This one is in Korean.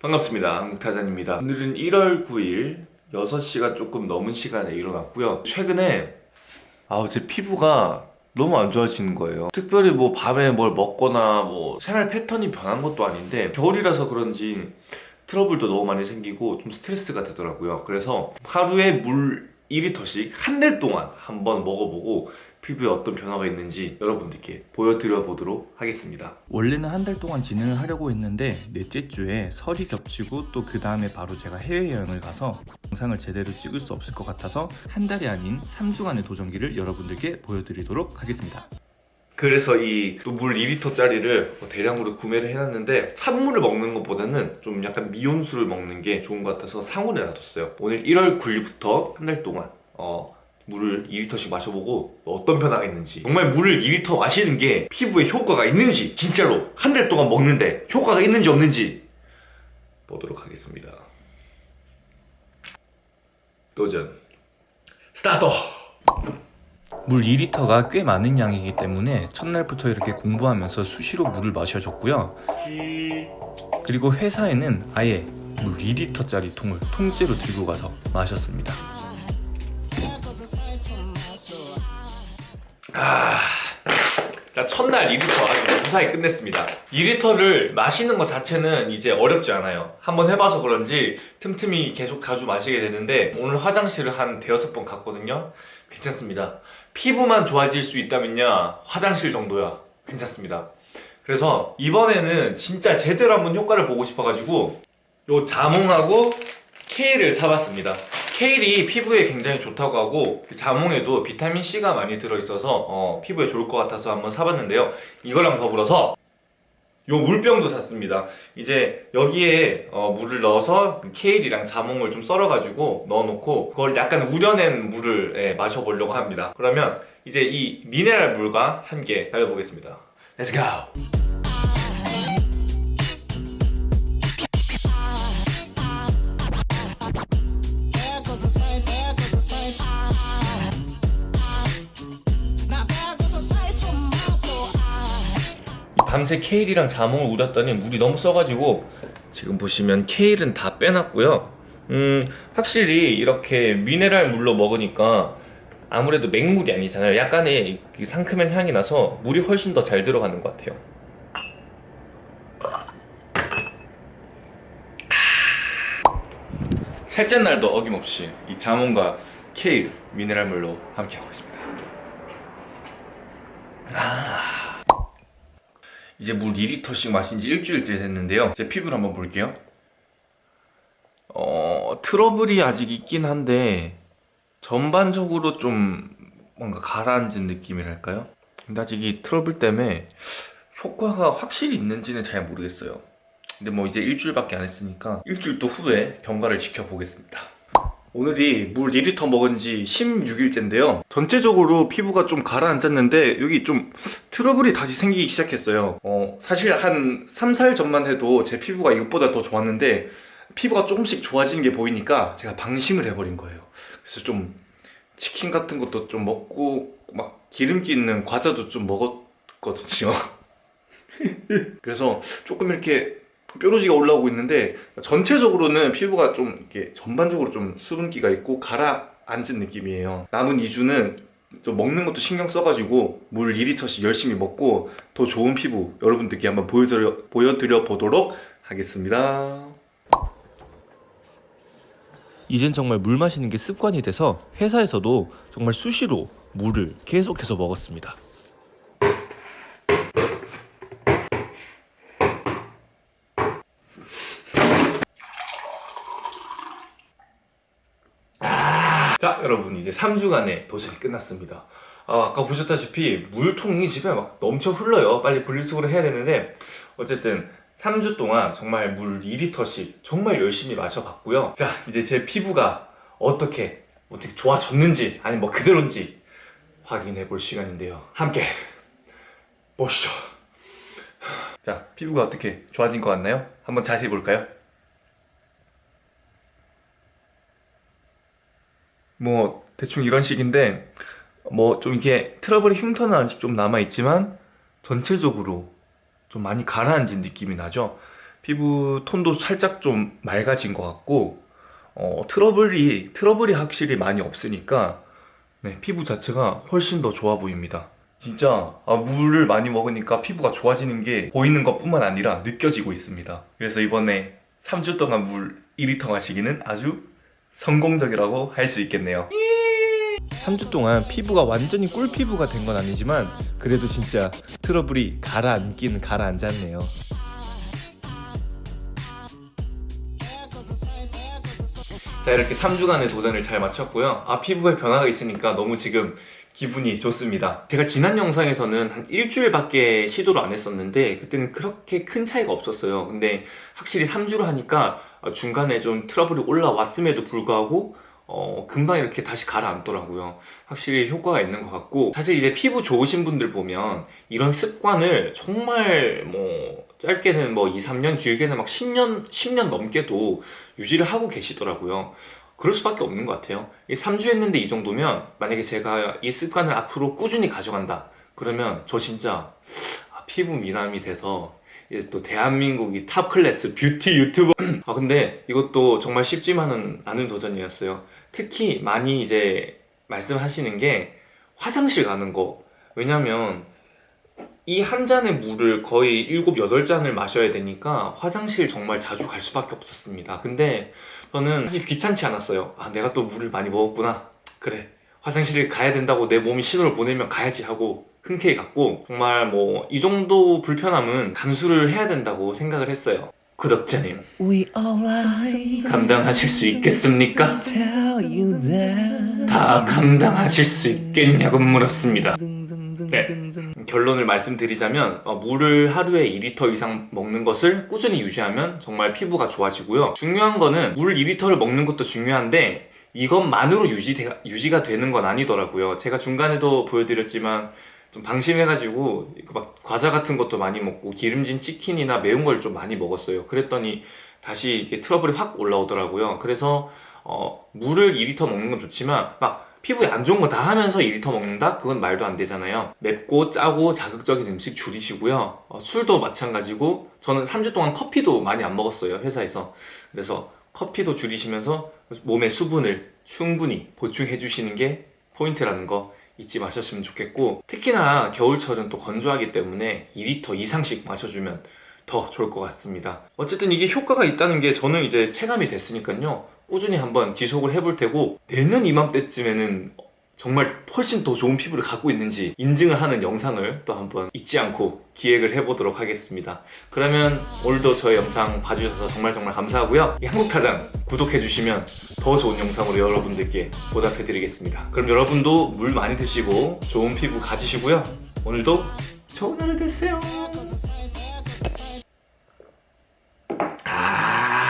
반갑습니다. 한국타잔입니다. 오늘은 1월 9일 6시가 조금 넘은 시간에 일어났고요. 최근에 아우 제 피부가 너무 안 좋아지는 거예요. 특별히 뭐 밤에 뭘 먹거나 뭐 생활 패턴이 변한 것도 아닌데 겨울이라서 그런지 트러블도 너무 많이 생기고 좀 스트레스가 되더라고요. 그래서 하루에 물 2리터씩 한 달 동안 한번 먹어보고 피부에 어떤 변화가 있는지 여러분들께 보여드려 보도록 하겠습니다. 원래는 한 달 동안 진행을 하려고 했는데 넷째 주에 설이 겹치고 또 그 다음에 바로 제가 해외여행을 가서 영상을 제대로 찍을 수 없을 것 같아서 한 달이 아닌 3주간의 도전기를 여러분들께 보여드리도록 하겠습니다. 그래서 이 또 물 2리터짜리를 대량으로 구매를 해놨는데 산물을 먹는 것보다는 좀 약간 미온수를 먹는 게 좋은 것 같아서 상온에 놔뒀어요 오늘 1월 9일부터 한 달 동안 어, 물을 2리터씩 마셔보고 어떤 변화가 있는지 정말 물을 2리터 마시는 게 피부에 효과가 있는지 진짜로 한 달 동안 먹는데 효과가 있는지 없는지 보도록 하겠습니다 도전 스타트! 물 2리터가 꽤 많은 양이기 때문에 첫날부터 이렇게 공부하면서 수시로 물을 마셔줬고요. 그리고 회사에는 아예 물 2리터짜리 통을 통째로 들고 가서 마셨습니다. 아... 자, 첫날 2리터 아주 무사히 끝냈습니다. 2리터를 마시는 것 자체는 이제 어렵지 않아요. 한번 해봐서 그런지 틈틈이 계속 자주 마시게 되는데 오늘 화장실을 한 대여섯 번 갔거든요. 괜찮습니다. 피부만 좋아질 수 있다면야 화장실 정도야. 괜찮습니다. 그래서 이번에는 진짜 제대로 한번 효과를 보고 싶어가지고 요 자몽하고 케일을 사봤습니다. 케일이 피부에 굉장히 좋다고 하고 자몽에도 비타민C가 많이 들어있어서 어, 피부에 좋을 것 같아서 한번 사봤는데요. 이거랑 더불어서 요 물병도 샀습니다. 이제 여기에 어, 물을 넣어서 그 케일이랑 자몽을 좀 썰어가지고 넣어놓고 그걸 약간 우려낸 물을 예, 마셔보려고 합니다. 그러면 이제 이 미네랄 물과 함께 달려보겠습니다. Let's! 밤새 케일이랑 자몽을 우렸더니 물이 너무 써가지고 지금 보시면 케일은 다 빼놨고요. 음 확실히 이렇게 미네랄 물로 먹으니까 아무래도 맹물이 아니잖아요. 약간의 그 상큼한 향이 나서 물이 훨씬 더 잘 들어가는 것 같아요. 셋째 날도 어김없이 이 자몽과 케일 미네랄 물로 함께하고 있습니다 이제 물 2리터씩 마신 지 일주일째 됐는데요. 제 피부를 한번 볼게요. 어... 트러블이 아직 있긴 한데 전반적으로 좀 뭔가 가라앉은 느낌이랄까요? 근데 아직 이 트러블 때문에 효과가 확실히 있는지는 잘 모르겠어요. 근데 뭐 이제 일주일밖에 안 했으니까 일주일 또 후에 경과를 지켜보겠습니다 오늘이 물 2리터 먹은 지 16일째인데요. 전체적으로 피부가 좀 가라앉았는데 여기 좀 트러블이 다시 생기기 시작했어요. 어, 사실 한 3, 4일 전만 해도 제 피부가 이것보다 더 좋았는데 피부가 조금씩 좋아지는 게 보이니까 제가 방심을 해버린 거예요. 그래서 좀 치킨 같은 것도 좀 먹고 막 기름기 있는 과자도 좀 먹었거든요. 그래서 조금 이렇게 뾰루지가 올라오고 있는데 전체적으로는 피부가 좀 이렇게 전반적으로 좀 수분기가 있고 가라앉은 느낌이에요 남은 2주는 좀 먹는 것도 신경 써가지고 물 2리터씩 열심히 먹고 더 좋은 피부 여러분들께 한번 보여드려, 보여드려 보도록 하겠습니다 이젠 정말 물 마시는 게 습관이 돼서 회사에서도 정말 수시로 물을 계속해서 먹었습니다. 자 여러분 이제 3주간의 도전이 끝났습니다. 아, 아까 보셨다시피 물통이 집에 막 넘쳐 흘러요. 빨리 분리수거를 해야 되는데 어쨌든 3주 동안 정말 물 2리터씩 정말 열심히 마셔봤고요. 자 이제 제 피부가 어떻게 어떻게 좋아졌는지 아니 뭐 그대로인지 확인해 볼 시간인데요. 함께 보시죠. 자 피부가 어떻게 좋아진 것 같나요? 한번 자세히 볼까요? 뭐 대충 이런 식인데 뭐 좀 이게 트러블의 흉터는 아직 좀 남아있지만 전체적으로 좀 많이 가라앉은 느낌이 나죠 피부 톤도 살짝 좀 맑아진 것 같고 어, 트러블이 트러블이 확실히 많이 없으니까 네, 피부 자체가 훨씬 더 좋아 보입니다. 진짜 아, 물을 많이 먹으니까 피부가 좋아지는 게 보이는 것 뿐만 아니라 느껴지고 있습니다. 그래서 이번에 3주 동안 물 2리터 마시기는 아주 성공적이라고 할 수 있겠네요. 3주 동안 피부가 완전히 꿀 피부가 된 건 아니지만 그래도 진짜 트러블이 가라앉긴 가라앉았네요. 자 이렇게 3주간의 도전을 잘 마쳤고요 아 피부에 변화가 있으니까 너무 지금 기분이 좋습니다 제가 지난 영상에서는 한 일주일밖에 시도를 안 했었는데 그때는 그렇게 큰 차이가 없었어요 근데 확실히 3주를 하니까 중간에 좀 트러블이 올라왔음에도 불구하고 어, 금방 이렇게 다시 가라앉더라고요. 확실히 효과가 있는 것 같고 사실 이제 피부 좋으신 분들 보면 이런 습관을 정말 뭐 짧게는 뭐 2, 3년 길게는 막 10년, 10년 넘게도 유지를 하고 계시더라고요. 그럴 수밖에 없는 것 같아요. 이 3주 했는데 이 정도면 만약에 제가 이 습관을 앞으로 꾸준히 가져간다. 그러면 저 진짜 아, 피부 미남이 돼서 또 대한민국이 top class 뷰티 유튜버. 아 근데 이것도 정말 쉽지만은 않은 도전이었어요. 특히 많이 이제 말씀하시는 게 화장실 가는 거. 왜냐면 이 한 잔의 물을 거의 7, 8잔을 마셔야 되니까 화장실 정말 자주 갈 수밖에 없었습니다. 근데 저는 사실 귀찮지 않았어요. 아 내가 또 물을 많이 먹었구나. 그래 화장실을 가야 된다고 내 몸이 신호를 보내면 가야지 하고 흔쾌히 갔고 정말 뭐 이 정도 불편함은 감수를 해야 된다고 생각을 했어요 구독자님. 감당하실 수 있겠습니까? 다 감당하실 수 있겠냐고 물었습니다 네. 결론을 말씀드리자면 어, 물을 하루에 2리터 이상 먹는 것을 꾸준히 유지하면 정말 피부가 좋아지고요 중요한 거는 물 2리터를 먹는 것도 중요한데 이것만으로 유지, 유지가 되는 건 아니더라고요 제가 중간에도 보여드렸지만 좀 방심해가지고 막 과자 같은 것도 많이 먹고 기름진 치킨이나 매운 걸 좀 많이 먹었어요. 그랬더니 다시 이게 트러블이 확 올라오더라고요. 그래서 어, 물을 2리터 먹는 건 좋지만 막 피부에 안 좋은 거 다 하면서 2리터 먹는다? 그건 말도 안 되잖아요. 맵고 짜고 자극적인 음식 줄이시고요. 어, 술도 마찬가지고 저는 3주 동안 커피도 많이 안 먹었어요 회사에서. 그래서 커피도 줄이시면서 몸의 수분을 충분히 보충해 주시는 게 포인트라는 거 잊지 마셨으면 좋겠고 특히나 겨울철은 또 건조하기 때문에 2리터 이상씩 마셔주면 더 좋을 것 같습니다. 어쨌든 이게 효과가 있다는 게 저는 이제 체감이 됐으니까요. 꾸준히 한번 지속을 해볼 테고 내년 이맘때쯤에는 정말 훨씬 더 좋은 피부를 갖고 있는지 인증을 하는 영상을 또 한번 잊지 않고 기획을 해보도록 하겠습니다. 그러면 오늘도 저의 영상 봐주셔서 정말 정말 감사하고요. 이 한국타장 구독해주시면 더 좋은 영상으로 여러분들께 보답해드리겠습니다. 그럼 여러분도 물 많이 드시고 좋은 피부 가지시고요. 오늘도 좋은 하루 되세요